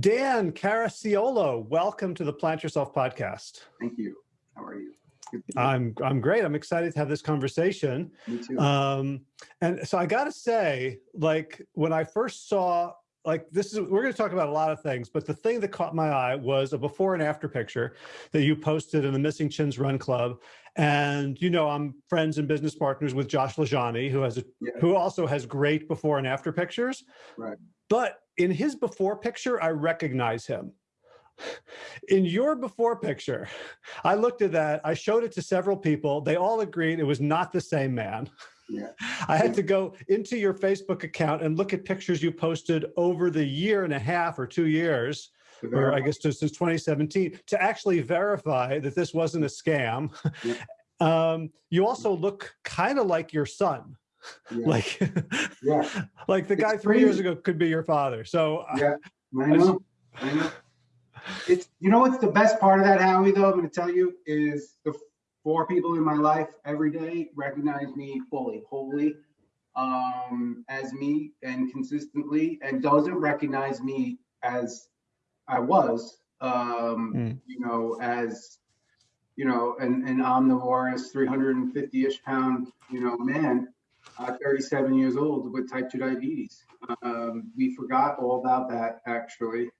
Dan Caracciolo, welcome to the Plant Yourself podcast. Thank you. How are you? I'm I'm great. I'm excited to have this conversation. Me too. Um, and so I got to say, like when I first saw, like this is we're going to talk about a lot of things, but the thing that caught my eye was a before and after picture that you posted in the Missing Chins Run Club. And you know, I'm friends and business partners with Josh LaJaunie, who has a Yeah. who also has great before and after pictures. Right. But in his before picture, I recognize him. In your before picture, I looked at that, I showed it to several people. They all agreed it was not the same man. Yeah. I had to go into your Facebook account and look at pictures you posted over the year and a half or two years, or I guess since 2017, to actually verify that this wasn't a scam. Yeah. Um, you also look kind of like your son. yeah. Like, yeah. like the It's guy three years ago could be your father. So uh, Yeah. I know. I know. It's you know what's the best part of that, Howie, though, I'm gonna tell you, is the four people in my life every day recognize me fully, wholly, um, as me and consistently, and doesn't recognize me as I was, um, Mm. you know, as you know, an, an omnivorous 350-ish pound, you know, man, uh, 37 years old with type 2 diabetes. Um, we forgot all about that actually.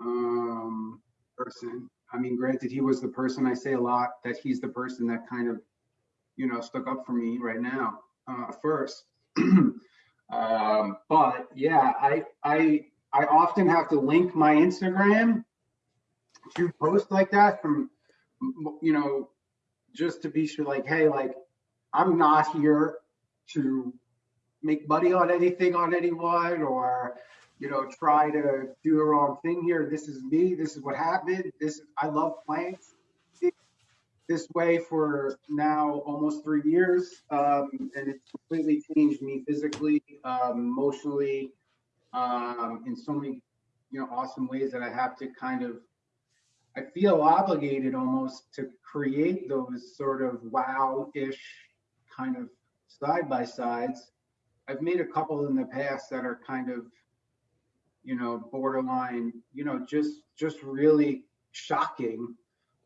Um, person. I mean, granted, he was the person I say a lot that he's the person that kind of, you know, stuck up for me right now uh, first. um, but yeah, I I I often have to link my Instagram to post like that from, you know, just to be sure, like, hey, like, I'm not here to make money on anything on anyone or you know try to do the wrong thing here. This is me. This is what happened. This i love plants. This way for now almost three years um, and it's completely changed me physically um, emotionally um, in so many you know awesome ways that i have to kind of i feel obligated almost to create those sort of wow-ish kind of side by sides I've made a couple in the past that are kind of, you know, borderline, you know, just just really shocking.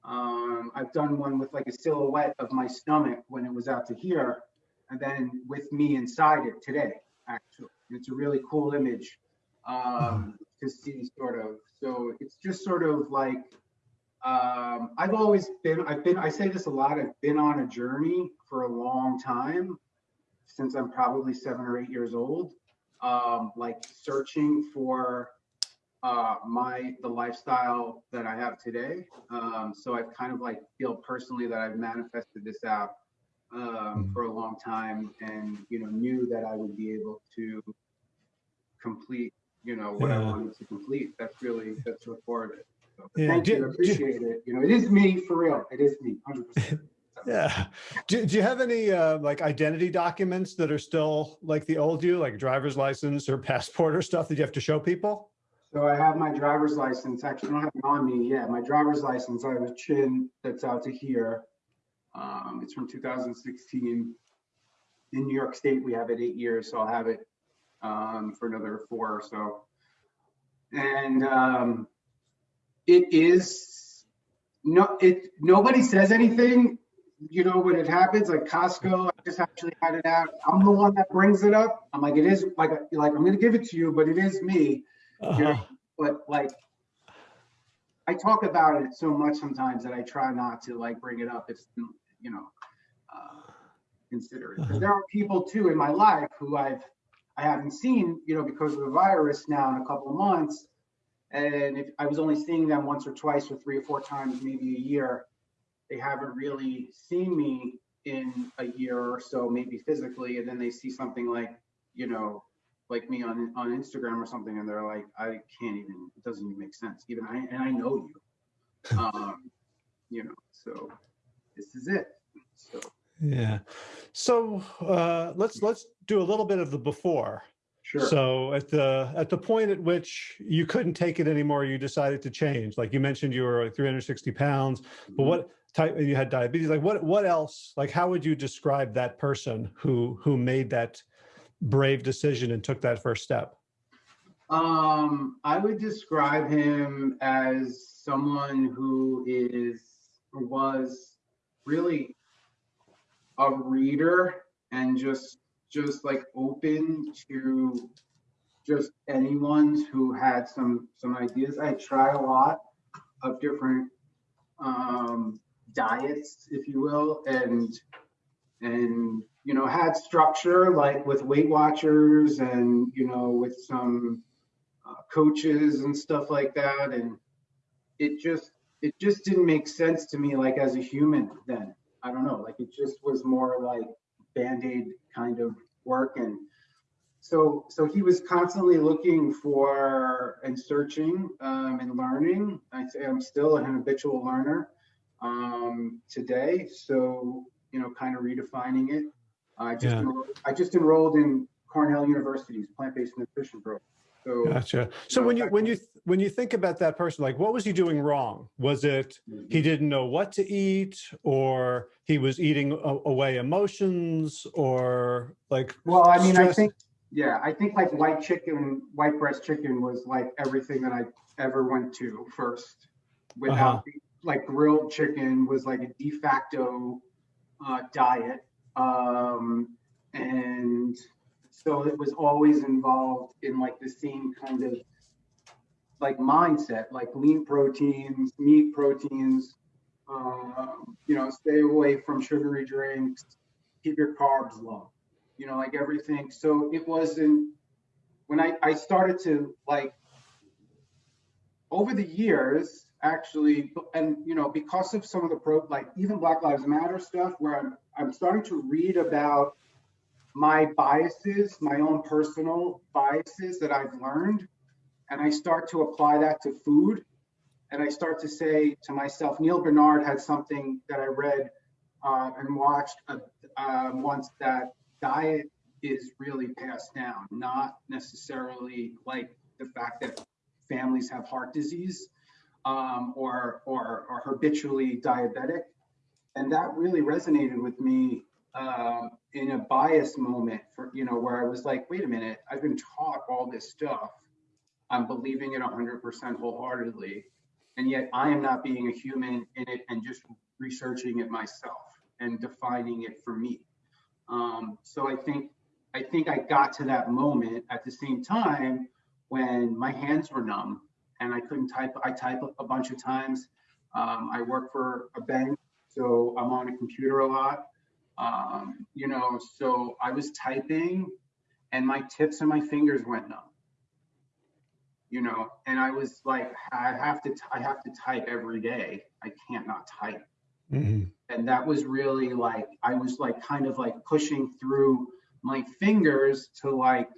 Um, I've done one with like a silhouette of my stomach when it was out to here, and then with me inside it today. Actually, it's a really cool image um, to see, sort of. So it's just sort of like um, I've always been. I've been. I say this a lot. I've been on a journey for a long time since I'm probably seven or eight years old, um, like searching for uh, my the lifestyle that I have today. Um, so I've kind of like feel personally that I've manifested this out um, Mhm. for a long time, and you know knew that I would be able to complete you know what I Yeah. wanted to complete. That's really that's of it. So, Yeah, thank do- you, I do- appreciate it. You know, it is me for real. It is me, hundred percent. Yeah. Do, do you have any uh, like identity documents that are still like the old you, like driver's license or passport or stuff that you have to show people? So I have my driver's license. Actually, I don't have it on me. Yeah, my driver's license. I have a chin that's out to here. Um, it's from 2016. In New York State, we have it eight years, so I'll have it um, for another four or so. And um, it is no, it nobody says anything. You know when it happens, like Costco. I just actually had it out. I'm the one that brings it up. I'm like, it is like like I'm gonna give it to you, but it is me Uh-huh. but like I talk about it so much sometimes that I try not to like bring it up if you know uh, consider it. Uh-huh. there are people too in my life who I've I haven't seen you know because of the virus now in a couple of months, and if I was only seeing them once or twice or three or four times maybe a year, they haven't really seen me in a year or so maybe physically, and then they see something like you know like me on on Instagram or something, and they're like, I can't even. It doesn't even make sense. Even I and I know you. Um, you know, so this is it. So Yeah. So uh, let's let's do a little bit of the before. sure. So at the at the point at which you couldn't take it anymore, you decided to change. Like you mentioned, you were like 360 pounds. But what type? You had diabetes. Like what? What else? Like how would you describe that person who who made that brave decision and took that first step? Um, I would describe him as someone who is was really a reader and just just like open to just anyone who had some some ideas. I try a lot of different um, diets, if you will, and and you know had structure like with Weight Watchers and you know with some uh, coaches and stuff like that, and it just it just didn't make sense to me like as a human then. I don't know, like it just was more like band-aid kind of work and so so he was constantly looking for and searching um, and learning i say i'm still an habitual learner um, today so you know kind of redefining it i just Yeah. enrolled, i just enrolled in cornell university's plant-based nutrition program so Gotcha. So when you, when you, when you think about that person, like what was he doing wrong? Was it he didn't know what to eat or he was eating away emotions or like, Well, I mean, I think, yeah, I think like white chicken, white breast chicken was like everything that I ever went to first. Uh-huh. Without, like grilled chicken was like a de facto uh, diet. Um, and so it was always involved in like the same kind of like mindset, like lean proteins, meat proteins, um, you know, stay away from sugary drinks, keep your carbs low you know, like everything. So it wasn't when I, I started to like over the years, actually, and you know, because of some of the pro like even Black Lives Matter stuff, where I'm I'm starting to read about my biases, my own personal biases that I've learned, and I start to apply that to food. And I start to say to myself, Neal Barnard had something that I read uh, and watched uh, uh, once that diet is really passed down, not necessarily like the fact that families have heart disease um, or, or or habitually diabetic, and that really resonated with me um, in a bias moment for you know where I was like, wait a minute, I've been taught all this stuff, I'm believing it 100% wholeheartedly, and yet I am not being a human in it and just researching it myself and defining it for me. Um, so I think I think I got to that moment at the same time when my hands were numb and I couldn't type. I type a bunch of times. Um, I work for a bank, so I'm on a computer a lot. Um, you know, so I was typing, and my tips and my fingers went numb. You know, and I was like, I have to, I have to type every day. I can't not type Mhm. and that was really like i was like kind of like pushing through my fingers to like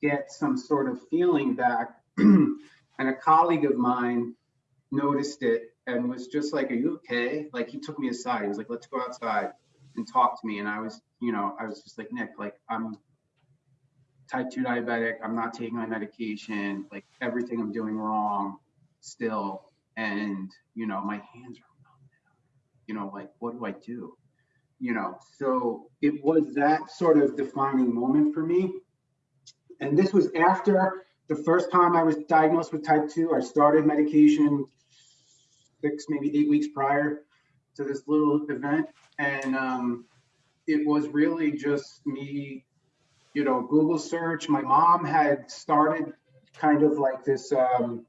get some sort of feeling back and a colleague of mine noticed it and was just like are you okay? Like he took me aside. He was like let's go outside and talk to me. And i was you know i was just like nick like i'm type 2 diabetic. I'm not taking my medication. Like everything i'm doing wrong still. And you know my hands are you know, like, what do I do? You know, so it was that sort of defining moment for me. And this was after the first time I was diagnosed with type 2. I started medication six, maybe eight weeks prior to this little event. And um, it was really just me, you know, Google search. My mom had started kind of like this. Um,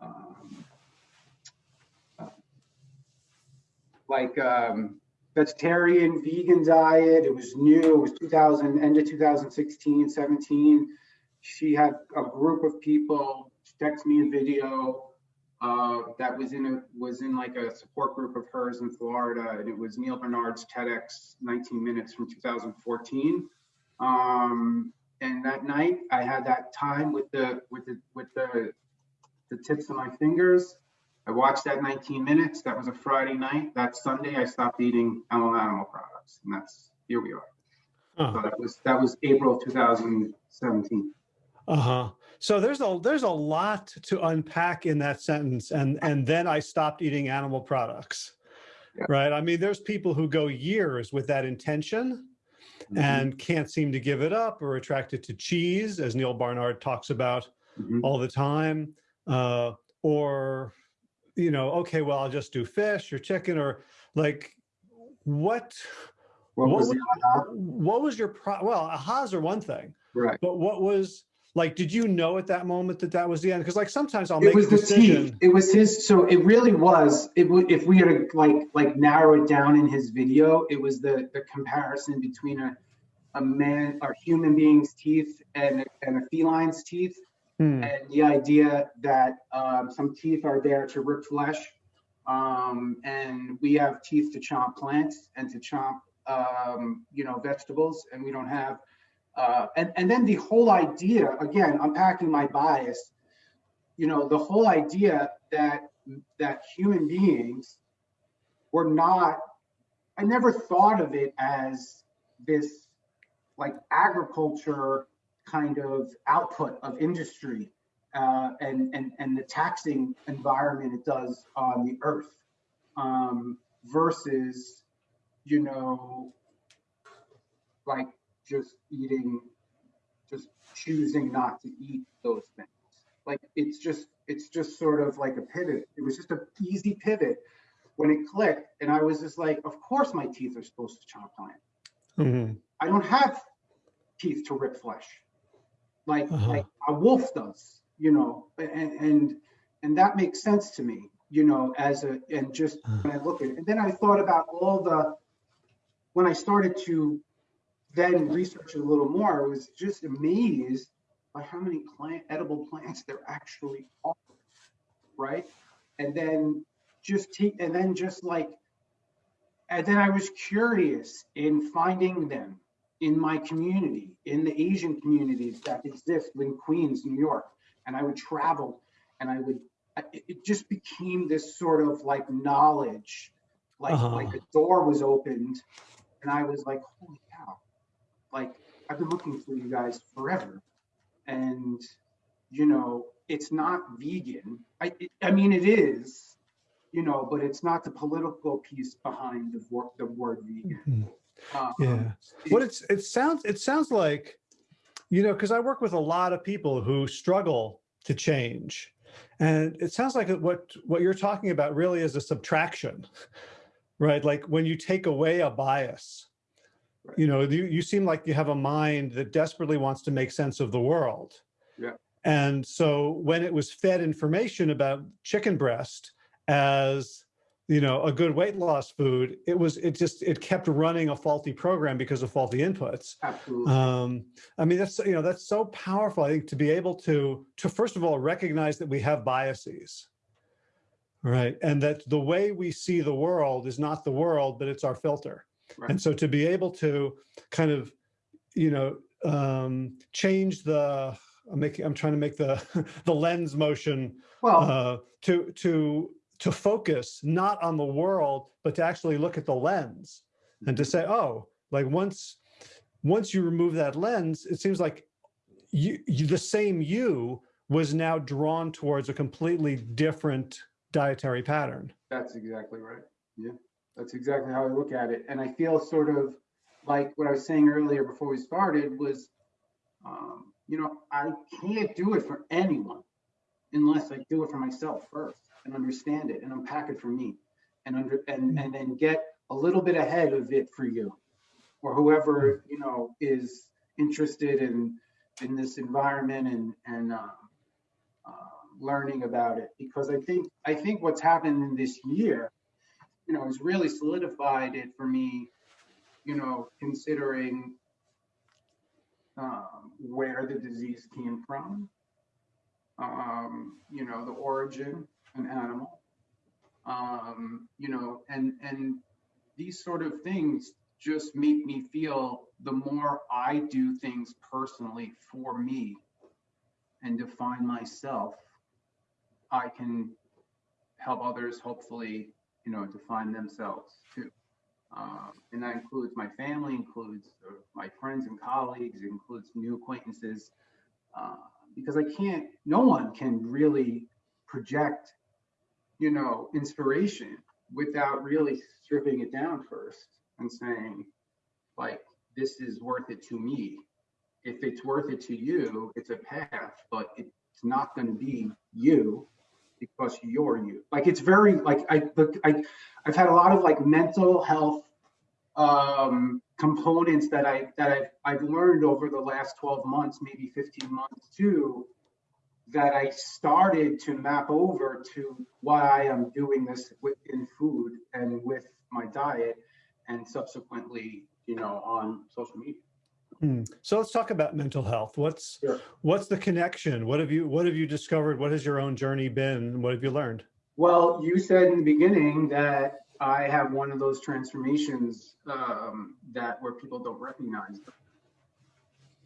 um, like um, vegetarian, vegan diet. It was new. It was 2000, end of 2016, 17. She had a group of people text me a video uh, that was in a was in like a support group of hers in Florida, and it was Neal Barnard's TEDx 19 minutes from 2014. Um, and that night, I had that time with the with the with the the tips of my fingers. I watched that 19 minutes. That was a Friday night. That Sunday, I stopped eating animal animal products, and that's here we are. Huh. So that was that was April 2017. Uh-huh. So there's a there's a lot to unpack in that sentence and and then I stopped eating animal products. Yeah. Right? I mean there's people who go years with that intention Mm-hmm. and can't seem to give it up or attracted to cheese as Neal Barnard talks about Mhm. all the time, uh, or you know, okay, well, I'll just do fish or chicken or like what What what was was, what was your pro well ahas are one thing right? but what was like did you know at that moment that that was the end because like sometimes i'll It make was a the decision teeth. It was his. So it really was. It would if we had to like like narrow it down in his video. It was the the comparison between a a man or human being's teeth and and a feline's teeth, Hmm. and the idea that um, some teeth are there to rip flesh, um, and we have teeth to chomp plants and to chomp um, you know vegetables, and we don't have. Uh, and and then the whole idea again, unpacking my bias you know the whole idea that that human beings were not i never thought of it as this like agriculture kind of output of industry uh, and and and the taxing environment it does on the earth um, versus you know like just eating just choosing not to eat those things. Like it's just it's just sort of like a pivot. It was just an easy pivot when it clicked and i was just like of course my teeth are supposed to chomp plant Mhm. i don't have teeth to rip flesh. Like Uh-huh. like a wolf does you know and and and that makes sense to me you know as a and just when i look at it. And then i thought about all the when i started to then research it a little more i was just amazed by how many plant edible plants there actually are right and then just take and then just like and then i was curious in finding them in my community in the asian communities that exist in queens new york and i would travel and i would it, just became this sort of like knowledge like Uh-huh. like a door was opened and i was like holy like i've been looking for you guys forever. And you know it's not vegan. I it, i mean it is you know but it's not the political piece behind the, wor- the word vegan. Mhm. um, yeah. what it's it sounds it sounds like you know because i work with a lot of people who struggle to change. And it sounds like what what you're talking about really is a subtraction right? Like when you take away a bias Right. you know you, you seem like you have a mind that desperately wants to make sense of the world. Yeah. and so when it was fed information about chicken breast as you know a good weight loss food it was it just it kept running a faulty program because of faulty inputs. Absolutely. Um i mean that's you know that's so powerful i think to be able to to first of all recognize that we have biases right? And that the way we see the world is not the world but it's our filter Right. and so to be able to kind of you know um change the i'm making i'm trying to make the the lens motion well uh, to to to focus not on the world, but to actually look at the lens and to say, oh, like once once you remove that lens, it seems like you, you the same you was now drawn towards a completely different dietary pattern. That's exactly right. Yeah, that's exactly how I look at it. And I feel sort of like what I was saying earlier before we started was, um, you know, I can't do it for anyone unless I do it for myself first and understand it and unpack it for me and under and and then get a little bit ahead of it for you or whoever you know is interested in in this environment and and um, uh, learning about it because I think I think what's happened in this year, you know, has really solidified it for me. You know, considering um, where the disease came from, um, you know, the origin, an animal, um, you know, and and these sort of things just make me feel the more I do things personally for me and define myself, I can help others hopefully, you know, to find themselves too. Um, and that includes my family, includes uh, my friends and colleagues, includes new acquaintances, uh, because I can't, no one can really project, you know, inspiration without really stripping it down first and saying, like, this is worth it to me. If it's worth it to you, it's a path, but It's not going to be you because you're you. Like it's very like I I I've had a lot of like mental health um components that I that I've I've learned over the last 12 months, maybe 15 months too, that I started to map over to why I'm doing this in food and with my diet and subsequently, you know, on social media. Hmm. So let's talk about mental health. What's Sure. what's the connection? What have you what have you discovered? What has your own journey been? What have you learned? Well, you said in the beginning that I have one of those transformations um, that where people don't recognize them.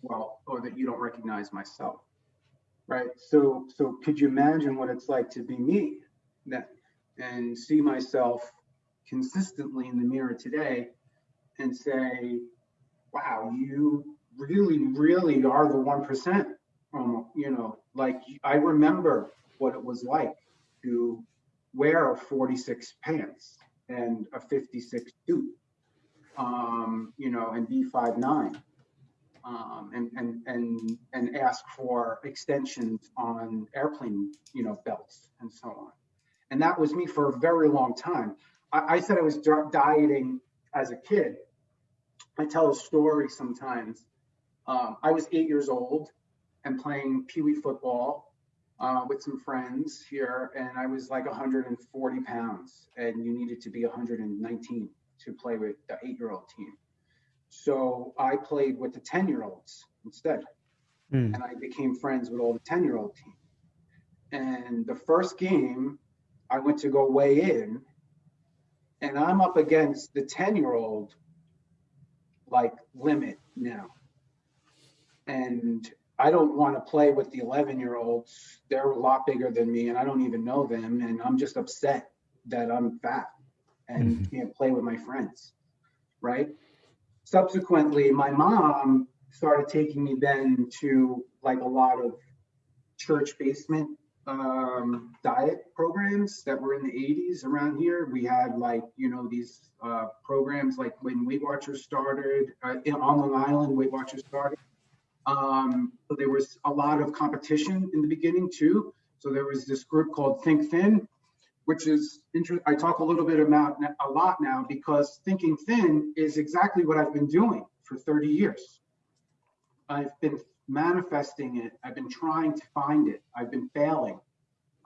Well, or that you don't recognize myself, right? So, so could you imagine what it's like to be me, that, and see myself consistently in the mirror today, and say, "Wow, you really, really are the one. Um, you know, like I remember what it was like to wear a 46 pants and a 56 suit, um, you know, and be 5'9", um, and, and, and, and ask for extensions on airplane, you know, belts and so on. And that was me for a very long time. I, I said I was dieting as a kid. I tell a story sometimes. Um, I was eight years old and playing Pee Wee football uh, with some friends here, and I was like 140 pounds, and you needed to be 119 to play with the eight-year-old team. So I played with the 10-year-olds instead, Hmm. and I became friends with all the 10-year-old team. And the first game, I went to go weigh in, and I'm up against the 10-year-old like limit now. And I don't want to play with the 11 year olds. They're a lot bigger than me and I don't even know them. And I'm just upset that I'm fat and Mhm. can't play with my friends. Right. Subsequently, my mom started taking me then to like a lot of church basement um, diet programs that were in the 80s around here. We had like, you know, these uh, programs like when Weight Watchers started uh, in, on Long Island, Weight Watchers started. Um, so there was a lot of competition in the beginning too. So there was this group called Think Thin, which is interesting. I talk a little bit about a lot now because thinking thin is exactly what I've been doing for 30 years. I've been manifesting it. I've been trying to find it. I've been failing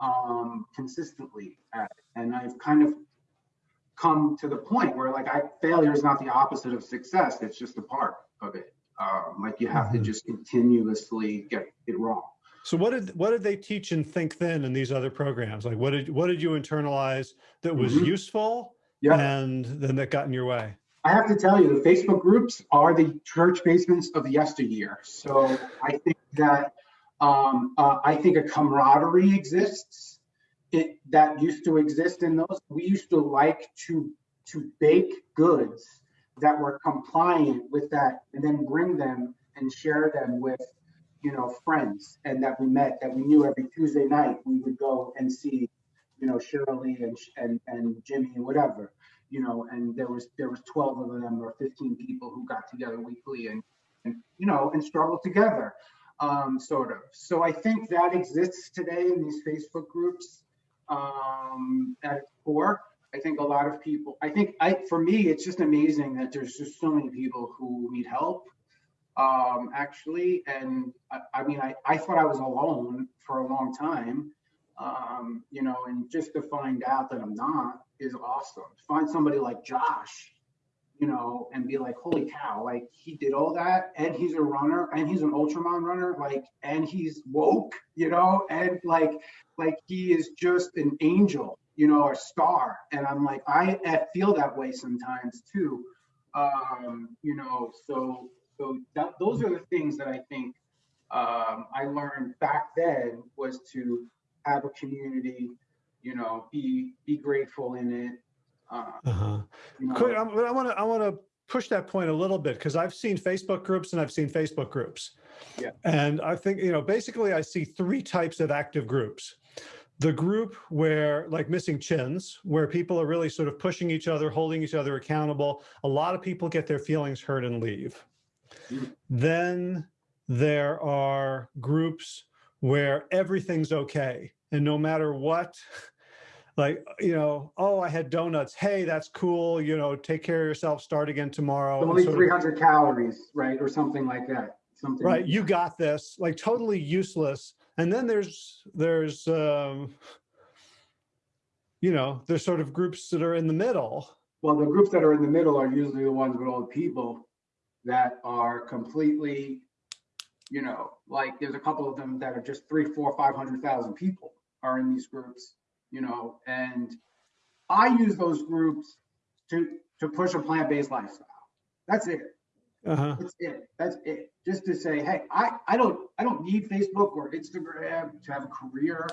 um, consistently at it, and I've kind of come to the point where like I failure is not the opposite of success. It's just a part of it. Um, like you have to Mhm. just continuously get it wrong. So what did what did they teach and Think Thin in these other programs? Like what did what did you internalize that was Mhm. useful Yeah. and then that got in your way? I have to tell you, the Facebook groups are the church basements of yesteryear. So I think that um, uh, I think a camaraderie exists. It that used to exist in those. We used to like to to bake goods that were compliant with that, and then bring them and share them with you know friends and that we met that we knew every Tuesday night we would go and see you know Shirley and and and Jimmy and whatever you know, and there was there was 12 of them or 15 people who got together weekly and, and you know and struggled together, um, sort of. So I think that exists today in these Facebook groups um, at core. I think a lot of people. I think I for me, it's just amazing that there's just so many people who need help. Um, actually, and I, I mean, I, I thought I was alone for a long time um, you know, and just to find out that I'm not is awesome. Find somebody like Josh, you know, and be like, holy cow, like he did all that, and he's a runner, and he's an ultraman runner, like, and he's woke, you know, and like, like he is just an angel, you know, a star. And I'm like, I, I feel that way sometimes too, um, you know. So, so that, those are the things that I think um, I learned back then was to have a community, you know, be be grateful in it. Uh, Uh-huh. you know, Could, I want to I want to push that point a little bit because I've seen Facebook groups and I've seen Facebook groups. Yeah. And I think, you know, basically I see three types of active groups. The group where like missing chins, where people are really sort of pushing each other, holding each other accountable. A lot of people get their feelings hurt and leave. Mhm. Then there are groups where everything's okay. And no matter what, like, you know, oh, I had donuts. Hey, that's cool. You know, take care of yourself. Start again tomorrow. Only of- 300 calories, right? Or something like that. Something. right you got this like totally useless and then there's there's um you know there's sort of groups that are in the middle Well, the groups that are in the middle are usually the ones with all the people that are completely, you know, like there's a couple of them that are just three, four, five hundred thousand people are in these groups, you know, and I use those groups to to push a plant-based lifestyle. That's it. uh-huh That's it. That's it. Just to say, hey, I, I don't I don't need Facebook or Instagram to have a career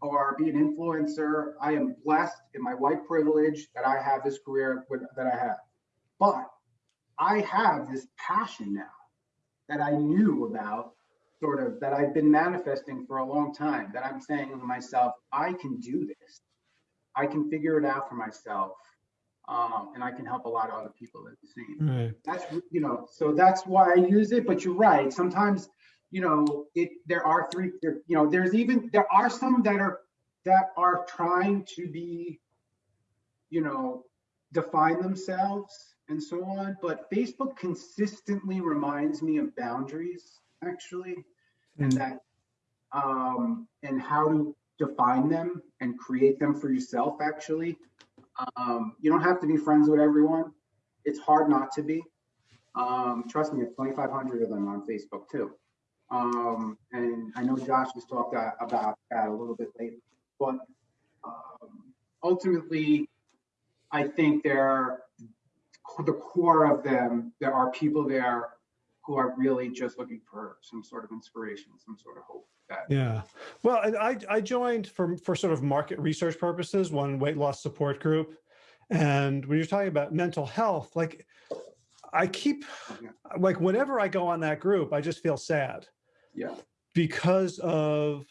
or be an influencer. I am blessed in my white privilege that I have this career with, that I have. But I have this passion now that I knew about, sort of that I've been manifesting for a long time. That I'm saying to myself, I can do this. I can figure it out for myself, um, and I can help a lot of other people at the same right that's you know so that's why i use it but you're right sometimes you know it there are three there, you know there's even there are some that are that are trying to be you know define themselves and so on but facebook consistently reminds me of boundaries actually and Mm. that um and how to define them and create them for yourself actually um you don't have to be friends with everyone it's hard not to be um, trust me, it's 2,500 of them on Facebook too. Um, and I know Josh has talked about that a little bit later but um, ultimately, I think there are the core of them. There are people there who are really just looking for some sort of inspiration, some sort of hope. That yeah well and i i joined for for sort of market research purposes one weight loss support group and when you're talking about mental health like i keep Yeah. like whenever i go on that group i just feel sad yeah, because of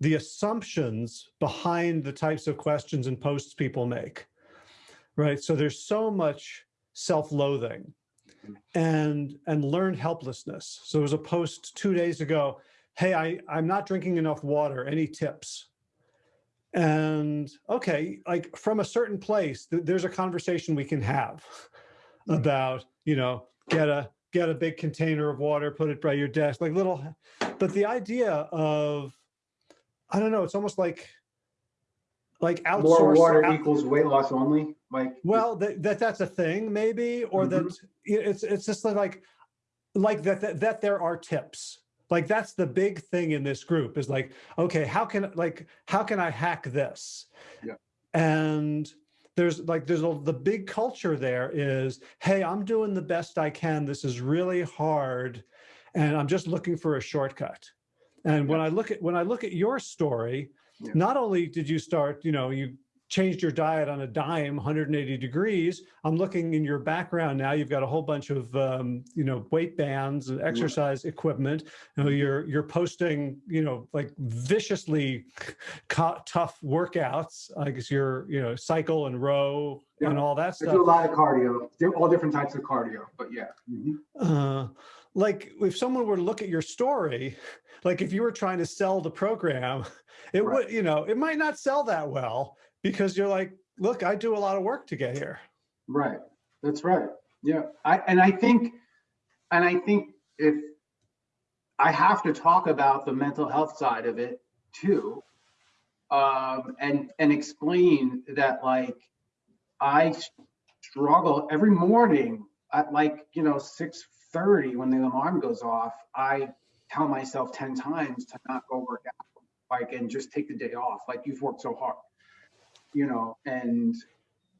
the assumptions behind the types of questions and posts people make. Right. So there's so much self-loathing and and learned helplessness. So there was a post two days ago, hey, I, I'm not drinking enough water. Any tips? And okay, like from a certain place, th- there's a conversation we can have hmm. about, you know, get a get a big container of water, put it by your desk, like little but the idea of i don't know it's almost like like outsource more water out- equals weight loss only. Like well that, that that's a thing maybe or that mm-hmm. it's it's just like like that, that that there are tips. Like that's the big thing in this group is like okay how can like how can i hack this? Yeah. and there's like there's a, the big culture there is hey i'm doing the best i can. This is really hard and i'm just looking for a shortcut. And when i look at when i look at your story Yeah. not only did you start you know you changed your diet on a dime 180 degrees i'm looking in your background now you've got a whole bunch of um, you know weight bands and exercise equipment you know you're you're posting you know like viciously tough workouts i guess you're you know cycle and row and all that I do a lot of cardio. All different types of cardio, but yeah. Mhm. uh, like if someone were to look at your story like if you were trying to sell the program it Right. would you know it might not sell that well because you're like look i do a lot of work to get here Right. That's right. Yeah. I and I think and I think if I have to talk about the mental health side of it too. Um and and explain that like I struggle every morning at like, you know, 6:30 when the alarm goes off, I tell myself 10 times to not go work out like and just take the day off like you've worked so hard. You know, and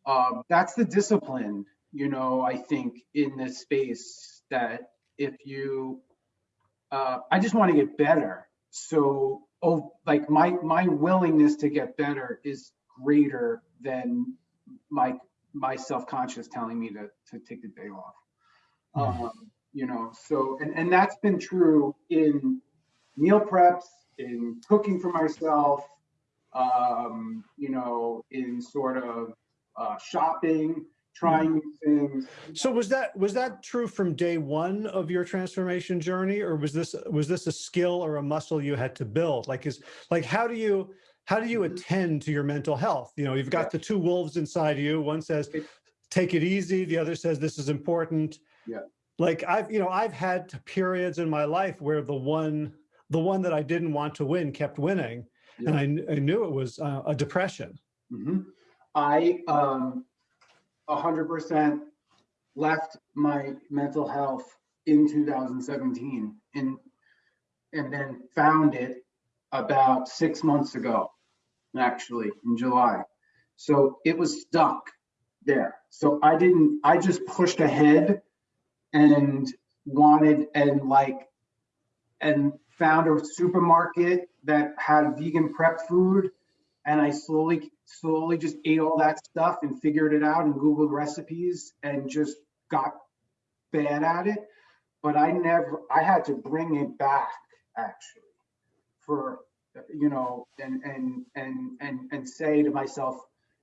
um, that's the discipline, you know, I think in this space that if you, uh, I just want to get better. So, oh, like my, my willingness to get better is greater than my, my self-conscious telling me to, to take the day off. Mhm. Um, you know, so, and, and that's been true in meal preps, in cooking for myself, um, you know, in sort of uh, shopping, trying new things. So was that, was that true from day one of your transformation journey? Or was this, was this a skill or a muscle you had to build? Like is, like, how do you, how do you Mhm. attend to your mental health? You know, you've Yeah. got the two wolves inside you. One says, take it easy. The other says, this is important. Yeah. Like I've, you know, I've had periods in my life where the one, the one that I didn't want to win kept winning. And I, I knew it was uh, a depression. Mhm. I, um, hundred percent left my mental health in 2017 and, and then found it about six months ago, actually, in July. So it was stuck there. So I didn't, I just pushed ahead and wanted and like, and found a supermarket that had vegan prep food and I slowly, slowly just ate all that stuff and figured it out and Googled recipes and just got bad at it. But I never, I had to bring it back actually for, you know, and, and, and, and, and say to myself,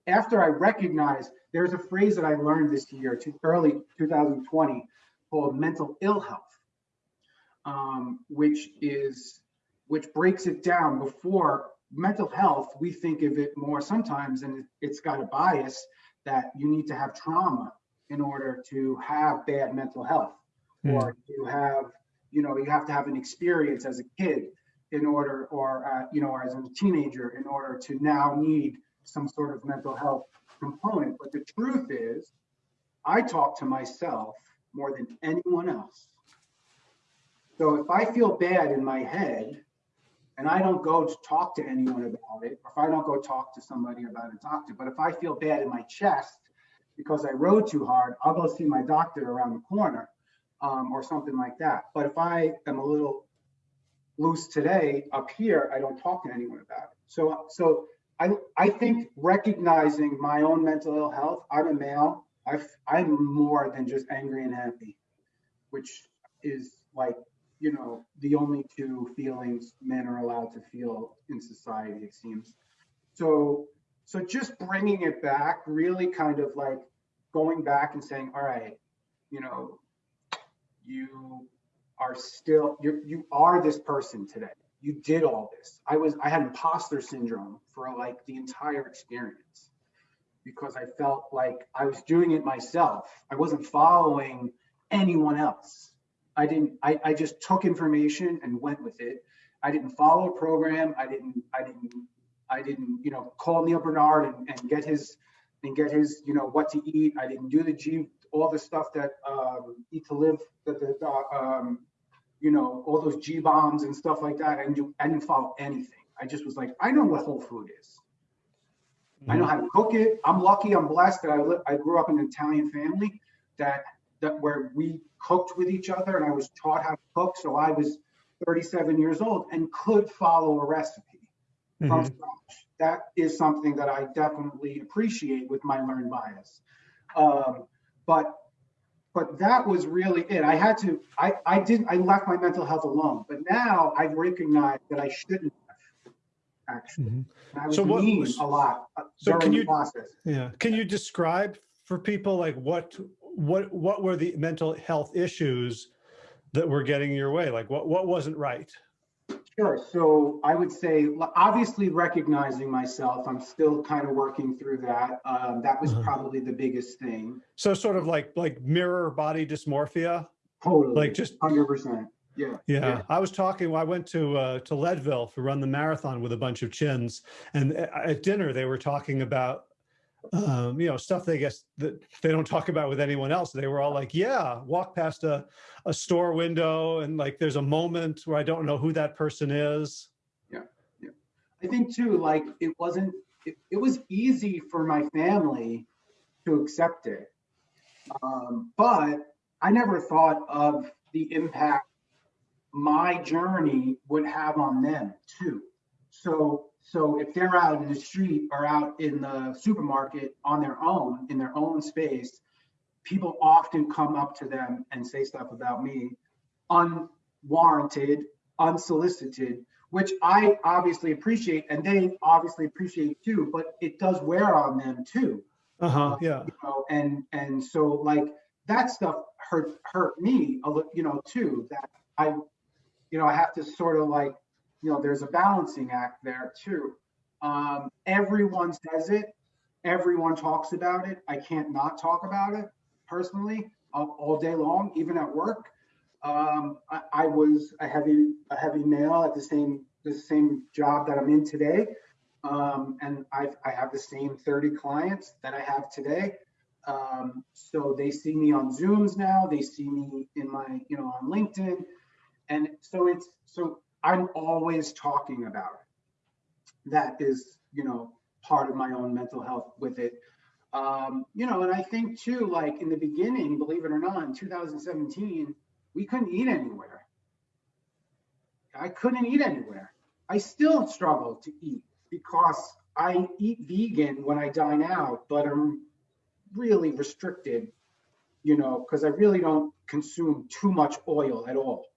after I recognized, there's a phrase that I learned this year, to early 2020, called mental ill health, um, which is, which breaks it down before mental health, we think of it more sometimes, and it's got a bias that you need to have trauma in order to have bad mental health, Hmm. or you have, you know, you have to have an experience as a kid in order, or uh, you know, as a teenager, in order to now need some sort of mental health component. But the truth is, I talk to myself more than anyone else. So if I feel bad in my head, and I don't go to talk to anyone about it, or if I don't go talk to somebody about a doctor, but if I feel bad in my chest because I rode too hard, I'll go see my doctor around the corner um, or something like that. But if I am a little loose today up here, I don't talk to anyone about it. So, so I, I think recognizing my own mental ill health, I'm a male, I've, I'm more than just angry and happy, which is like you know, the only two feelings men are allowed to feel in society, it seems. So, so just bringing it back, really kind of like going back and saying, all right, you know, you are still, you you are this person today. You did all this. I was, I had imposter syndrome for like the entire experience because I felt like I was doing it myself. I wasn't following anyone else. I didn't, I, I just took information and went with it. I didn't follow a program. I didn't, I didn't, I didn't, you know, call Neal Barnard and, and get his, and get his, you know, what to eat. I didn't do the G, all the stuff that, um, eat to live, that the, uh, um, you know, all those G bombs and stuff like that. I didn't do, I didn't follow anything. I just was like, I know what whole food is. I know how to cook it. I'm lucky, I'm blessed that I live, I grew up in an Italian family that, that where we cooked with each other and I was taught how to cook. So I was 37 years old and could follow a recipe from Mhm. scratch. That is something that I definitely appreciate with my learned bias. Um, but but that was really it. I had to, I, I didn't, I left my mental health alone, but now I've recognized that I shouldn't have actually. Mhm. I was So what was- a lot uh, so can the you- process. Yeah. Can you describe for people like what, what, what were the mental health issues that were getting your way? Like what, what wasn't right? Sure. So I would say, obviously recognizing myself, I'm still kind of working through that. Um, that was Uh-huh. probably the biggest thing. So sort of like, like mirror body dysmorphia? Totally. Like just, Hundred percent. Yeah. yeah, I was talking, I went to, uh, to Leadville to run the marathon with a bunch of chins. And at dinner, they were talking about, um, you know, stuff they guess that they don't talk about with anyone else. They were all like, yeah, walk past a, a store window and like, there's a moment where I don't know who that person is. Yeah, yeah. I think too, like it wasn't, it, it was easy for my family to accept it. Um, but I never thought of the impact my journey would have on them too. So, so if they're out in the street or out in the supermarket on their own, in their own space, people often come up to them and say stuff about me unwarranted, unsolicited, which I obviously appreciate and they obviously appreciate too, but it does wear on them too. Uh-huh, yeah. you know, and and so like that stuff hurt hurt me a little, you know, too. That I, you know, I have to sort of like, you know, there's a balancing act there too. Um, everyone says it, everyone talks about it. I can't not talk about it personally all, all day long, even at work. Um, I, I was a heavy a heavy male at the same the same job that I'm in today. Um, and I've, I have the same 30 clients that I have today. Um, so they see me on Zooms now. They see me in my, you know, on LinkedIn. And so it's, so I'm always talking about it. That is, you know, part of my own mental health with it. Um, you know, and I think too, like in the beginning, believe it or not, in 2017, we couldn't eat anywhere. I couldn't eat anywhere. I still struggle to eat because I eat vegan when I dine out, but I'm really restricted, you know, because I really don't consume too much oil at all.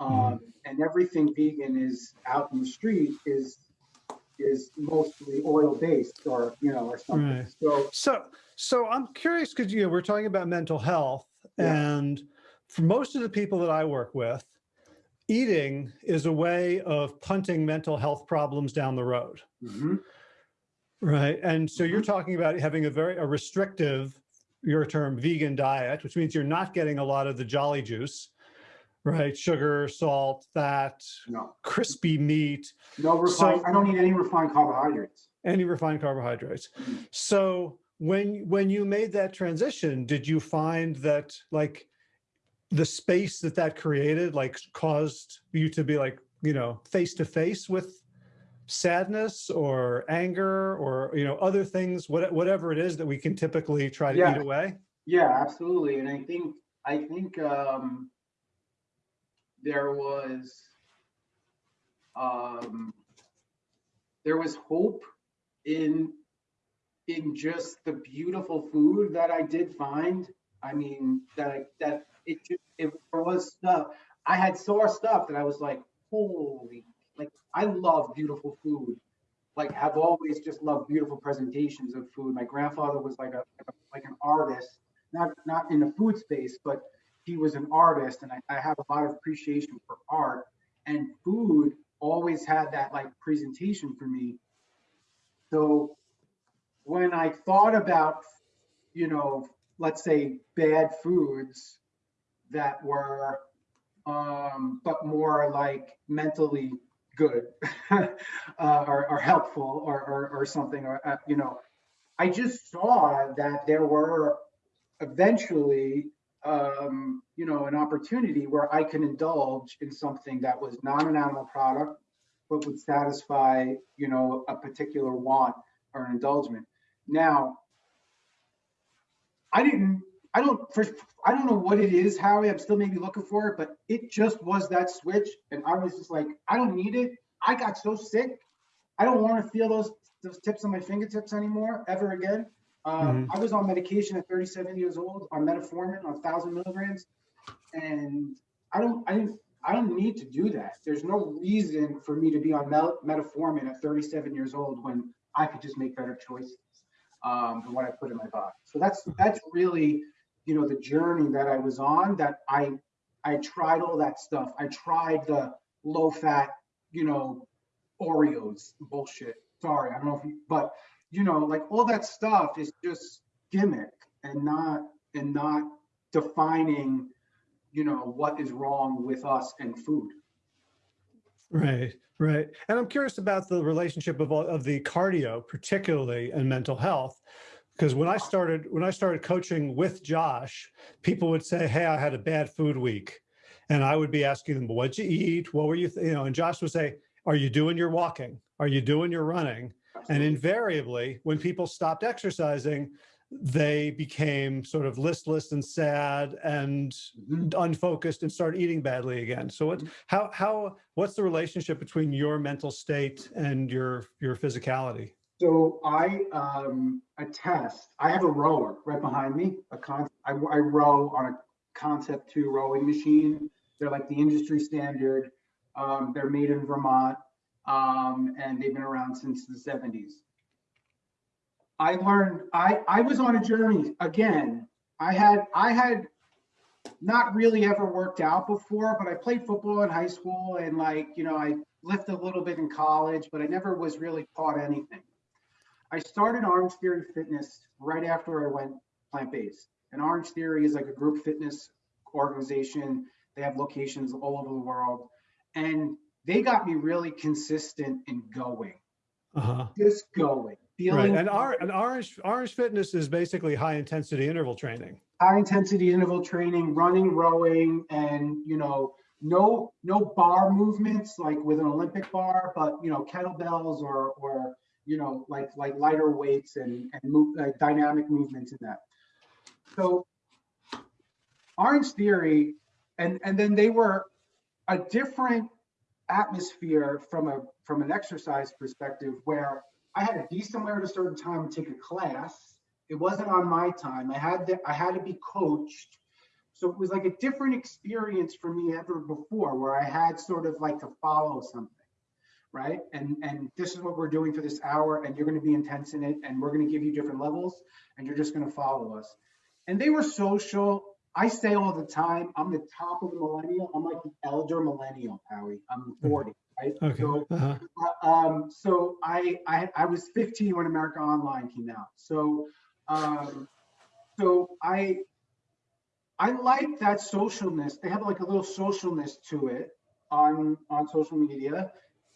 Um, and everything vegan is out in the street is is mostly oil based or you know or something. Right. So So, so I'm curious because you know we're talking about mental health, Yeah. and for most of the people that I work with, eating is a way of punting mental health problems down the road, mhm, right? And so you're talking about having a very a restrictive, your term, vegan diet, which means you're not getting a lot of the jolly juice, right? Sugar, salt, fat, no, crispy meat, no refined. So- I don't need any refined carbohydrates. any refined carbohydrates. Mhm. So when when you made that transition, did you find that like the space that that created like caused you to be like you know face to face with sadness or anger or you know other things what, whatever it is that we can typically try to Yeah. eat away Yeah, absolutely. And I think I think um, there was um, there was hope in in just the beautiful food that I did find. I mean that that it it there was stuff I had saw stuff that I was like, holy, like I love beautiful food. Like have always just loved beautiful presentations of food. My grandfather was like a like an artist not not in the food space, but he was an artist, and I, I have a lot of appreciation for art. And food always had that like presentation for me. So when I thought about, you know, let's say bad foods that were, um, but more like mentally good uh, or, or helpful or, or, or something, or, uh, you know, I just saw that there were eventually um, you know an opportunity where i can indulge in something that was not an animal product but would satisfy you know a particular want or an indulgement. Now i didn't i don't first i don't know what it is howie i'm still maybe looking for it but it just was that switch and i was just like i don't need it. I got so sick i don't want to feel those those tips on my fingertips anymore ever again um, I was on medication at 37 years old on metformin on 1,000 milligrams, and I don't, I didn't, I don't need to do that. There's no reason for me to be on mel- metformin at 37 years old when I could just make better choices um, than what I put in my body. So that's that's really, you know, the journey that I was on. That I I tried all that stuff. I tried the low fat, you know, Oreos bullshit. Sorry, I don't know if you, but you know, like all that stuff is just gimmick and not and not defining, you know, what is wrong with us and food. right right. And i'm curious about the relationship of all of the cardio particularly and mental health because when i started when i started coaching with josh people would say hey i had a bad food week. And i would be asking them what'd you eat? What were you you know and josh would say are you doing your walking? Are you doing your running and invariably, when people stopped exercising, they became sort of listless and sad and Mhm. unfocused and started eating badly again. So what, how, how, what's the relationship between your mental state and your, your physicality? So I um, attest. I have a rower right behind me. A con. I, I row on a Concept Two rowing machine. They're like the industry standard. Um, they're made in Vermont, um, and they've been around since the 70s. I learned, I, I was on a journey again. I had, I had not really ever worked out before, but I played football in high school and like, you know, I lifted a little bit in college, but I never was really taught anything. I started Orange Theory Fitness right after I went plant-based. And Orange Theory is like a group fitness organization. They have locations all over the world. And they got me really consistent in going, Uh-huh. just going, Right. feeling And our, and Orange, Orange Fitness is basically high intensity interval training. high intensity interval training, running, rowing, and you know, no no bar movements like with an Olympic bar, but you know, kettlebells or or you know, like like lighter weights and and move, uh, dynamic movements in that. So Orange Theory, and and then they were a different atmosphere from a from an exercise perspective where I had to be somewhere at a certain time and take a class. It wasn't on my time. I had to I had to be coached. So it was like a different experience for me ever before where I had sort of like to follow something. Right. And and this is what we're doing for this hour, and you're going to be intense in it, and we're going to give you different levels, and you're just going to follow us. And they were social. I say all the time, I'm the top of the millennial. I'm like the elder millennial, Howie. I'm 40, right? Okay. So Uh-huh. uh, um, so I, I I was 15 when America Online came out. So um, so I I like that socialness. They have like a little socialness to it on on social media,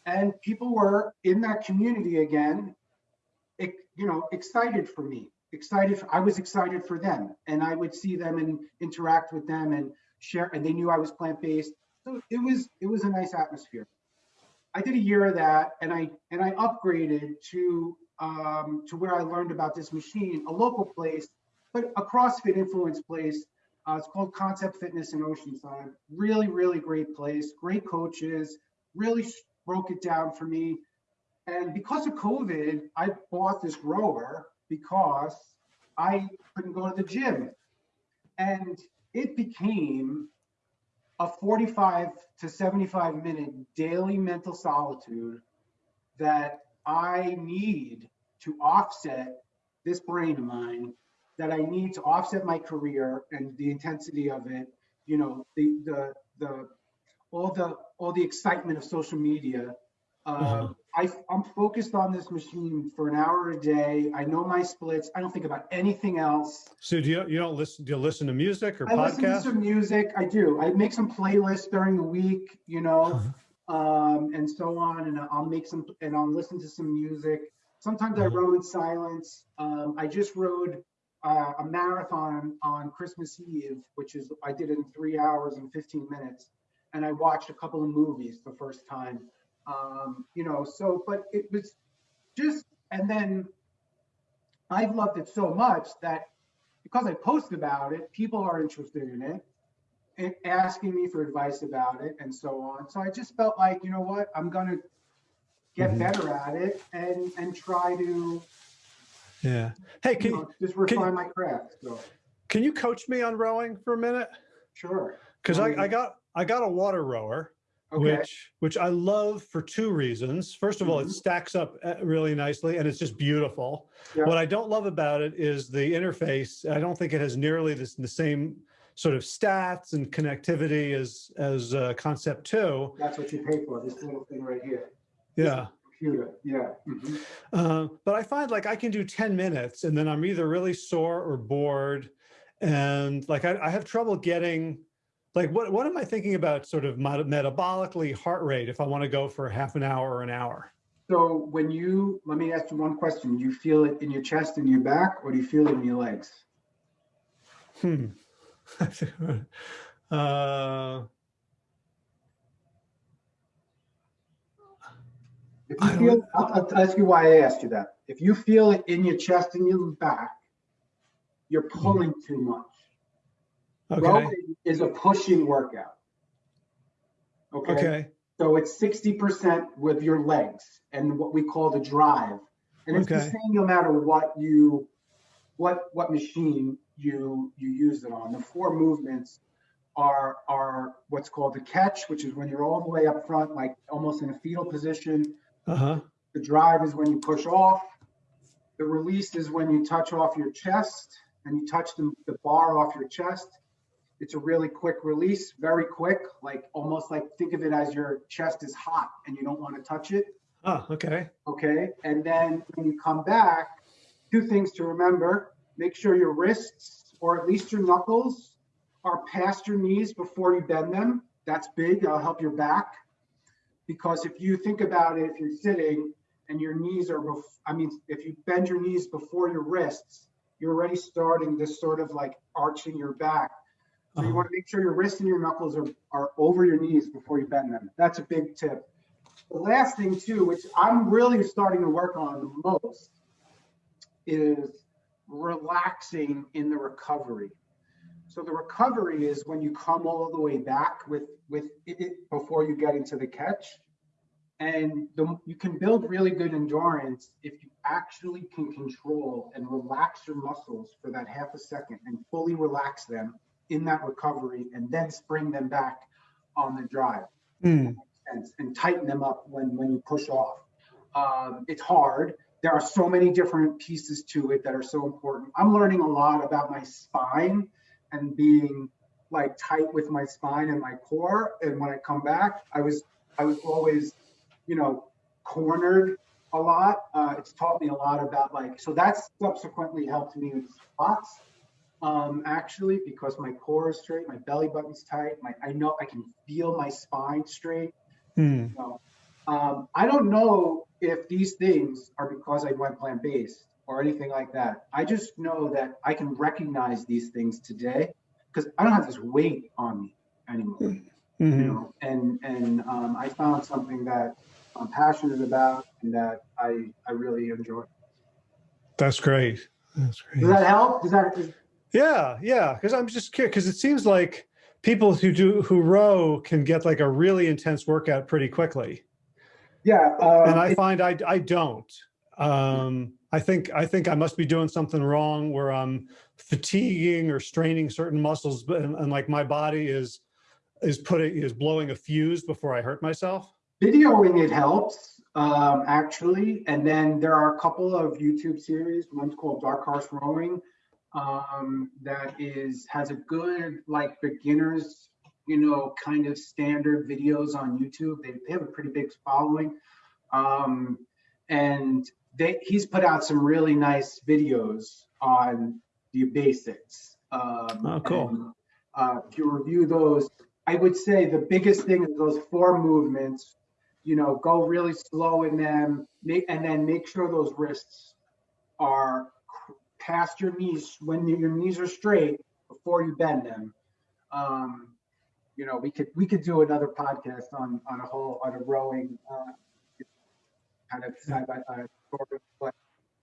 and people were in that community again. ex- you know, excited for me. Excited. For, I was excited for them, and I would see them and interact with them and share. And they knew I was plant based. So it was it was a nice atmosphere. I did a year of that, and I and I upgraded to um, to where I learned about this machine, a local place, but a CrossFit influence place. Uh, it's called Concept Fitness in Oceanside. Really, really great place. Great coaches. Really broke it down for me. And because of COVID, I bought this rower because I couldn't go to the gym, and it became a 45 to 75 minute daily mental solitude that I need to offset this brain of mine, that I need to offset my career and the intensity of it, you know, the the the all the all the excitement of social media. Uh, Uh-huh. I, I'm focused on this machine for an hour a day. I know my splits. I don't think about anything else. So do you, you don't listen, do you listen to music or I listen to podcasts? some music. I do. I make some playlists during the week, you know, Uh-huh. um, and so on. And I'll make some, and I'll listen to some music. Sometimes I Mhm. row in silence. Um, I just rode uh, a marathon on Christmas Eve, which is I did it in three hours and 15 minutes, and I watched a couple of movies the first time. Um, you know, so but it was just, and then I've loved it so much that because I post about it, people are interested in it and asking me for advice about it and so on. So I just felt like, you know what, I'm gonna get Mhm. better at it and and try to Yeah. Hey, you can, know, just can- refine my craft. So can you coach me on rowing for a minute? sure. Because I, I got, I got a water rower. Okay. which which I love for two reasons. First of all, it Mhm. stacks up uh, really nicely and it's just beautiful. Yeah. What I don't love about it is the interface. I don't think it has nearly this, the same sort of stats and connectivity as as uh, Concept Two. That's what you pay for, this little thing right here. Yeah. Computer. Yeah. mhm. Uh, but I find like I can do 10 minutes and then I'm either really sore or bored. And like I, I have trouble getting like what what am I thinking about sort of meta- metabolically heart rate if I want to go for half an hour or an hour? So when you, let me ask you one question. Do you feel it in your chest and your back or do you feel it in your legs? Hmm. uh, If you feel, I'll, I'll ask you why I asked you that. If you feel it in your chest and your back, you're pulling too much. Okay. Rowing is a pushing workout. Okay. Okay. So it's 60% with your legs and what we call the drive. And it's the same no matter what you, what, what machine you, you use it on. The four movements are, are what's called the catch, which is when you're all the way up front, like almost in a fetal position. Uh huh. The drive is when you push off. The The release is when you touch off your chest and you touch the, the bar off your chest. It's a really quick release, very quick, like almost like think of it as your chest is hot and you don't want to touch it. Oh, okay. Okay. And then when you come back, two things to remember make sure your wrists or at least your knuckles are past your knees before you bend them. That's big. That'll help your back. Because if you think about it, if you're sitting and your knees are, I mean, if you bend your knees before your wrists, you're already starting this sort of like arching your back. So you Uh-huh. want to make sure your wrists and your knuckles are, are over your knees before you bend them. That's a big tip. The last thing too, which I'm really starting to work on the most, is relaxing in the recovery. So the recovery is when you come all the way back with with it before you get into the catch. And the, you can build really good endurance if you actually can control and relax your muscles for that half a second and fully relax them in that recovery and then spring them back on the drive Hmm. and, and tighten them up when, when you push off. Um, it's hard. There are so many different pieces to it that are so important. I'm learning a lot about my spine and being like tight with my spine and my core. And when I come back, I was I was always, you know, cornered a lot. Uh, it's taught me a lot about like so that's subsequently helped me with squats um, actually, because my core is straight, my belly button's tight, my I know I can feel my spine straight. Hmm. So, um, I don't know if these things are because I went plant based or anything like that. I just know that I can recognize these things today because I don't have this weight on me anymore. You Mhm. know, and and um, I found something that I'm passionate about and that I I really enjoy. That's great. That's great. Does that help? Does that? Is, Yeah, yeah. Because I'm just curious because it seems like people who do who row can get like a really intense workout pretty quickly, yeah. Um, and I it- find I I don't. Um, I think I think I must be doing something wrong where I'm fatiguing or straining certain muscles, but and, and like my body is is putting is blowing a fuse before I hurt myself. videoing it helps um, actually and then there are a couple of youtube series one's called dark horse rowing um, that is has a good like beginners you know kind of standard videos on youtube they, they have a pretty big following um, and they he's put out some really nice videos on the basics um, Oh, cool. and, uh, if you review those I would say the biggest thing is those four movements. You know, go really slow in them, make, and then make sure those wrists are past your knees when your knees are straight before you bend them. Um, you know, we could we could do another podcast on on a whole on a rowing uh, kind of side by side but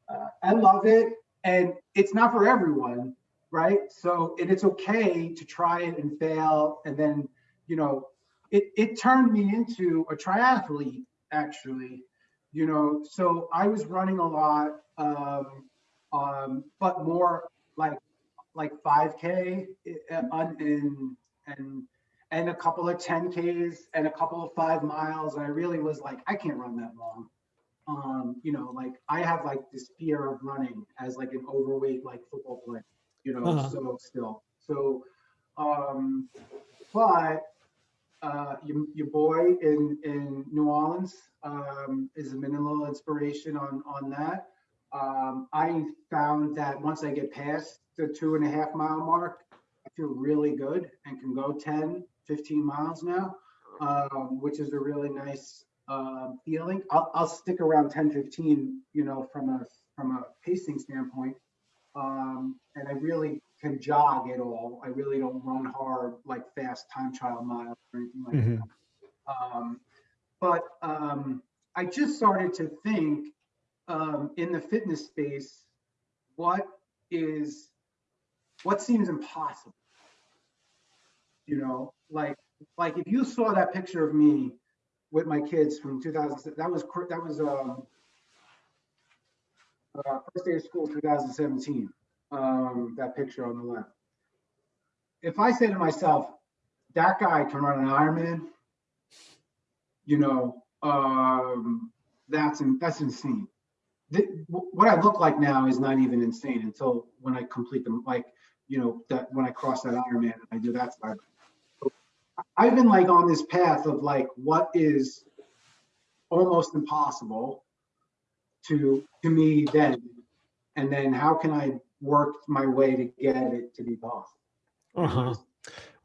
uh, I love it, and it's not for everyone right? So and it's okay to try it and fail, and then you know, it it turned me into a triathlete actually, you know. So I was running a lot, um, um, but more like like 5K on in and and a couple of 10Ks and a couple of five miles, and I really was like, I can't run that long. Um, you know, like I have like this fear of running as like an overweight like football player you know, Uh-huh. so still. So, um, but uh, your, your boy in, in New Orleans um, is a minimal inspiration on, on that. Um, I found that once I get past the two and a half mile mark, I feel really good and can go 10, 15 miles now, um, which is a really nice um, feeling. I'll, I'll stick around 10, 15, you know, from a, from a pacing standpoint um, and I really can jog at all. I really don't run hard like fast time trial miles or anything like Mhm. that. Um, but um, I just started to think um, in the fitness space, what is what seems impossible? You know, like like if you saw that picture of me with my kids from 2000, that was that was um, uh, first day of school 2017 um, that picture on the left if i say to myself that guy can run an ironman you know um, that's in, that's insane th- what I look like now is not even insane until when I complete them, like, you know, that when I cross that Ironman, I do that side. I've been like on this path of like, what is almost impossible to, to me then? And then how can I work my way to get it to be possible? Uh-huh.